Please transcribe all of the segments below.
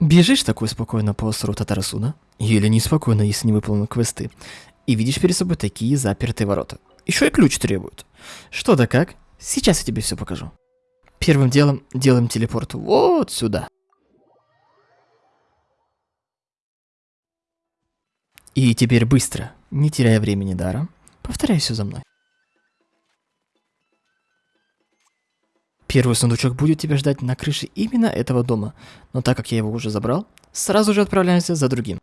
Бежишь такой спокойно по острову Татарасуна, или неспокойно, если не выполнил квесты, и видишь перед собой такие запертые ворота. Еще и ключ требуют. Что да как? Сейчас я тебе все покажу. Первым делом делаем телепорт вот сюда. И теперь быстро, не теряя времени даром, повторяй все за мной. Первый сундучок будет тебя ждать на крыше именно этого дома, но так как я его уже забрал, сразу же отправляемся за другим.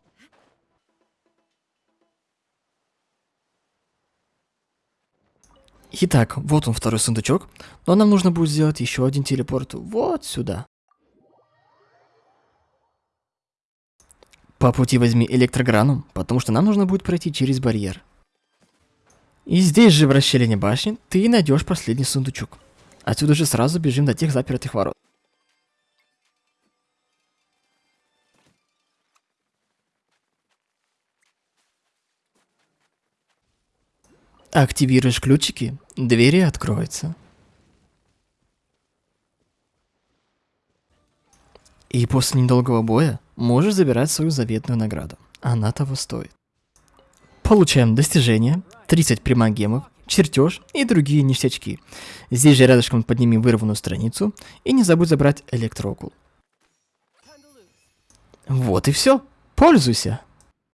Итак, вот он второй сундучок, но нам нужно будет сделать еще один телепорт вот сюда. По пути возьми электрограну, потому что нам нужно будет пройти через барьер. И здесь же в расщелине башни ты найдешь последний сундучок. Отсюда же сразу бежим до тех запертых ворот. Активируешь ключики, двери откроются. И после недолгого боя можешь забирать свою заветную награду. Она того стоит. Получаем достижение, 30 примагемов, чертеж и другие ништячки. Здесь же рядышком подними вырванную страницу и не забудь забрать электроокул. Вот и все. Пользуйся.